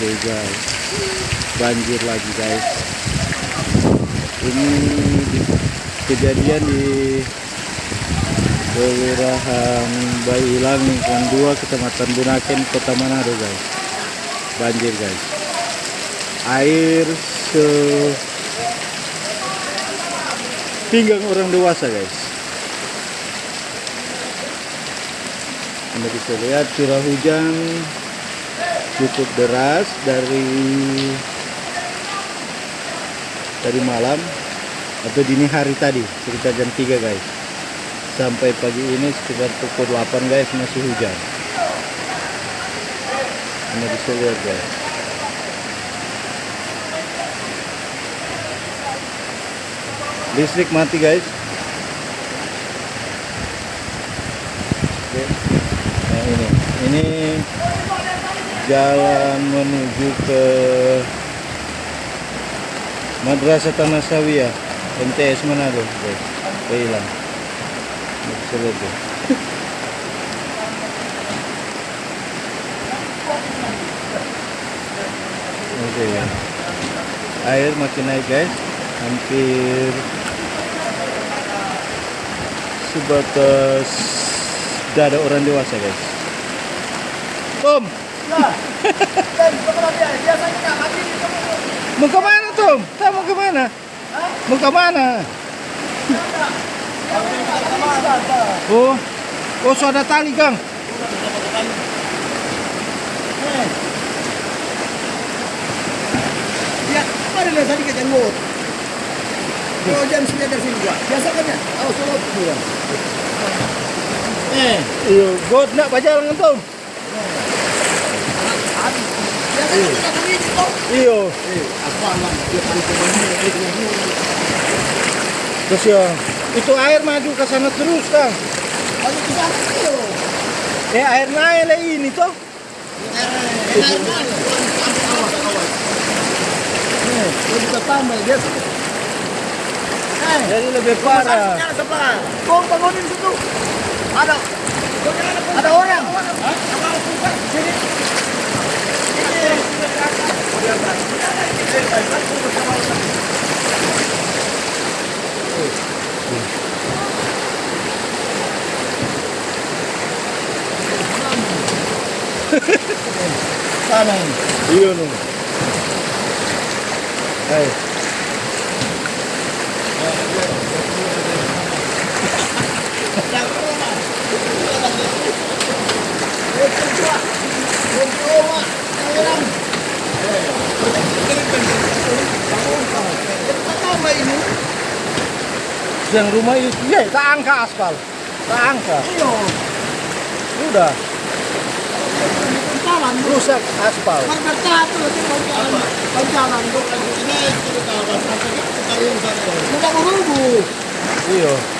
Oke guys, banjir lagi guys. Ini di- kejadian di Kelurahan Bailang Lingkungan 2 Kecamatan Bunaken Kota Manado guys. Banjir guys. Air se pinggang orang dewasa guys. Anda bisa lihat curah hujan cukup deras dari dari malam atau dini hari tadi sekitar jam 3 guys. Sampai pagi ini sekitar pukul 8 guys masih hujan. Anda bisa lihat guys. Listrik mati guys. Oke. nah ini. Ini jalan menuju ke Madrasah Tanah Sawiyah MTS Manado guys hilang bisa lihat tuh. Oke ya. Air makin naik guys. Hampir sebatas dada orang dewasa guys. Tom, mau ke mana Tom? Tom mau ke mana? Mau ke mana? Oh, oh sudah tali Kang. Ya, ada lihat tadi ke janggut. Kalau jam 9 dari sini juga. Biasa kan ya? Oh, solo. Eh, Iyo, god nak bajalan Tom. biasa kan kita lah? Dia paling ke mana? Eh, ini. terus ya. Itu air maju ke sana terus ke sana ayo. Eh air naik lah ini toh. Awas, awas. Eh, dia bisa tambah dia. Eh, Jadi lebih parah. Kau bangunin situ. Ada. Ada orang. Sini. Sana ini. Iya nu. Hai. Yang rumah itu ya tak angka aspal. Tak angka. Udah rusak aspal. Iya.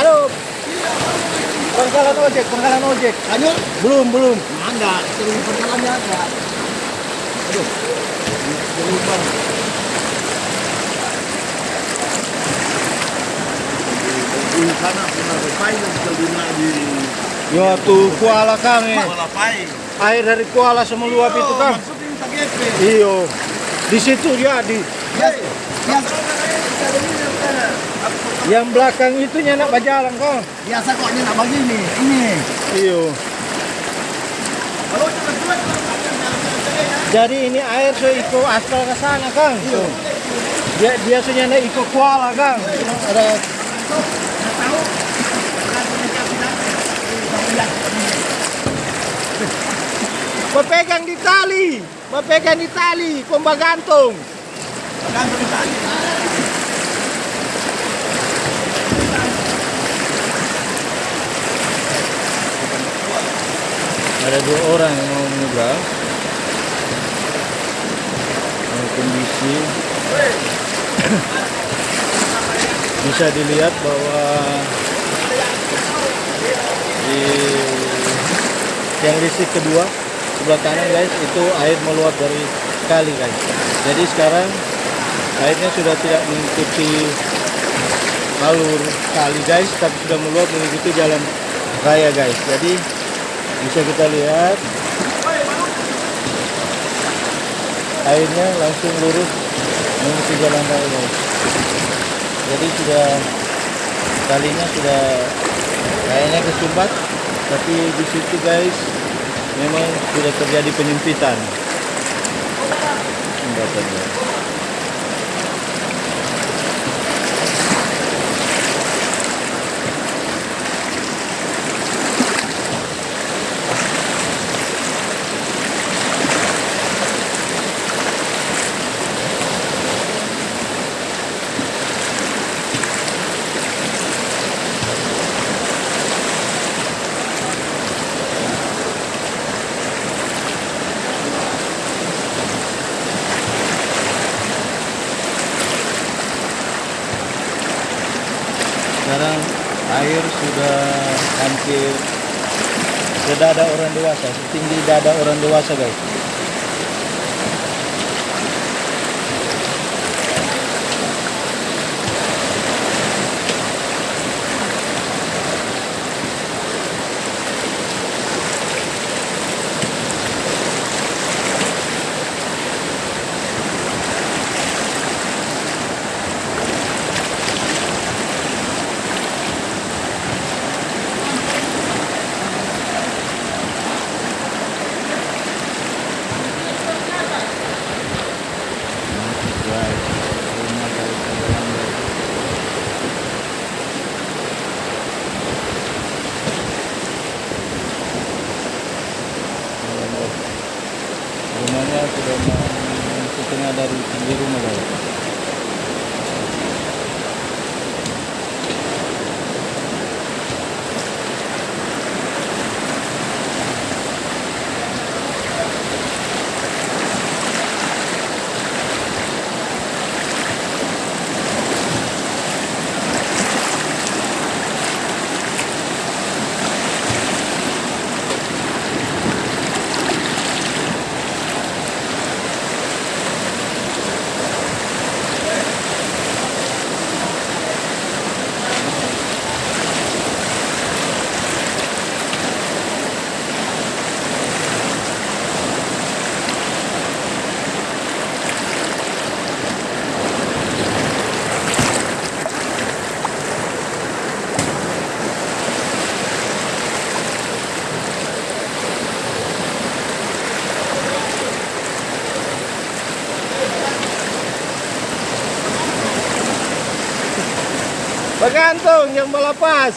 Halo. Pangkalan ojek, pangkalan ojek. Ayo, Belum, belum. ada, terus perjalanannya ada. Aduh. Di sana pernah dunia di Ya tuh kuala kami. Air dari kuala semua luap itu kan. Iyo. Di situ ya di Yang yang belakang itunya nak berjalan kok. biasa kok ini nak begini, ini. Iyo. Jadi ini air so ikut aspal ke sana kang. Iya. Dia biasanya nak ikut kuala kang. Ada Berpegang di tali, berpegang di tali, komba gantung. Gantung di tali. Ada dua orang yang mau menyeberang. Kondisi. Bisa dilihat bahwa di yang listrik kedua sebelah kanan guys itu air meluap dari kali guys. Jadi sekarang airnya sudah tidak mengikuti alur kali guys tapi sudah meluap mengikuti jalan raya guys. Jadi bisa kita lihat. Airnya langsung lurus mengikuti jalan raya jadi sudah kalinya sudah kayaknya kesumbat. Tapi di situ guys memang sudah terjadi penyempitan. Jembatannya sekarang air sudah ke dada orang dewasa. Setinggi dada orang dewasa guys rumah dari jalan guys Jalan, guys. rumahnya sudah mau setengah dari di rumah guys Bergantung yang melepas.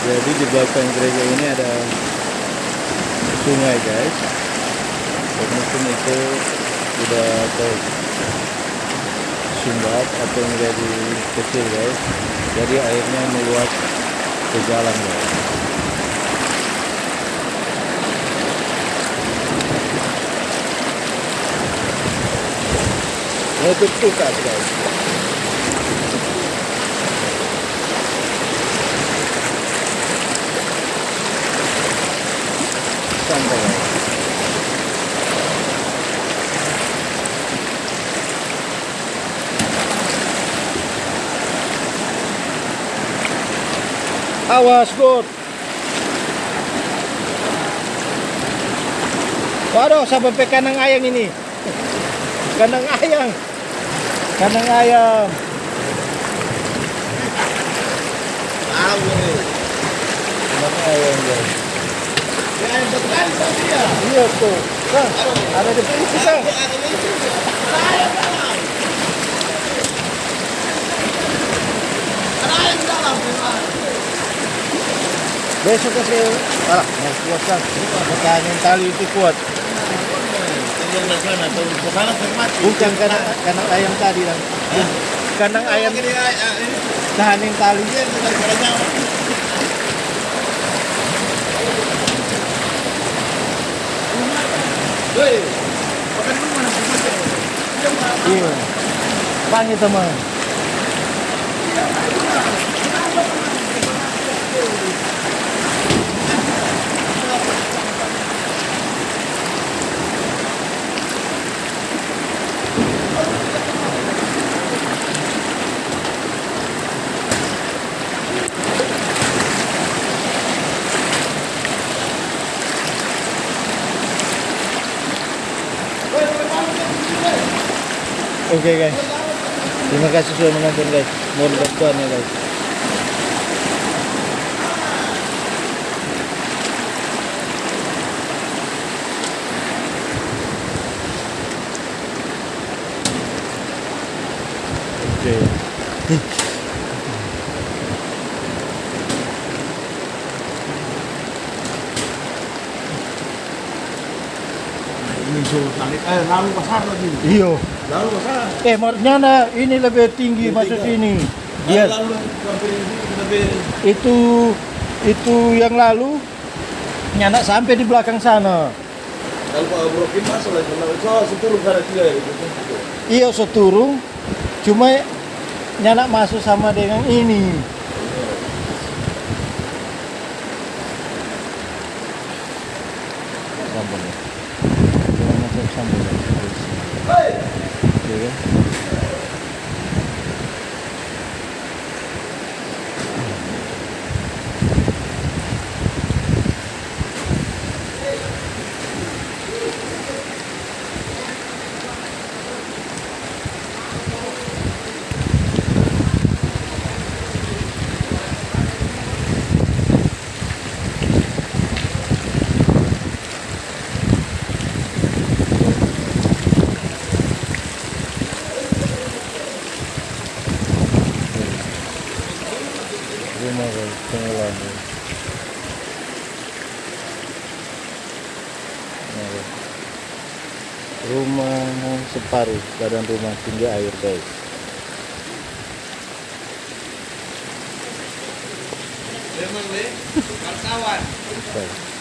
Jadi di belakang gereja ini ada sungai guys. Dan mungkin itu sudah tersumbat atau menjadi kecil guys. Jadi airnya meluap ke jalan guys. Awas, Bud. Waduh, sampai pe kandang ayam ini. Kandang ayam. Kandang ayam. Tahu nih. Kandang ayam, guys. Ya, tadi ya. Iya tuh. Kang, ada di sini, dalam. Besok kasih. Alah, mau kuat kan. Pertanyaan tali di termati. Bukan kandang, kandang ayam tadi, Bang. Kandang ayam Ini, ah, ini tahanin talinya kita nyawa. Hei, makan dulu mana sih? Iya. Panggil teman. Oke guys. Terima kasih sudah menonton guys. Mohon bantuannya guys. Oke. Ini suruh tarik, eh lalu pasar lagi. Iyo. Lalu. Eh, Marnyana ini lebih tinggi masuk sini. Dia Lalu sampai sampai itu itu yang lalu nyanak sampai di belakang sana. kalau Pak Brokin masalah kalau so sepuluh kali tiga itu. Iya seturung, cuma nyanak masuk sama dengan ini. Sambal ya. Jangan masuk sambal ya. We. Rumah. Rumah separuh badan rumah tinggi air guys. memang le. Guys.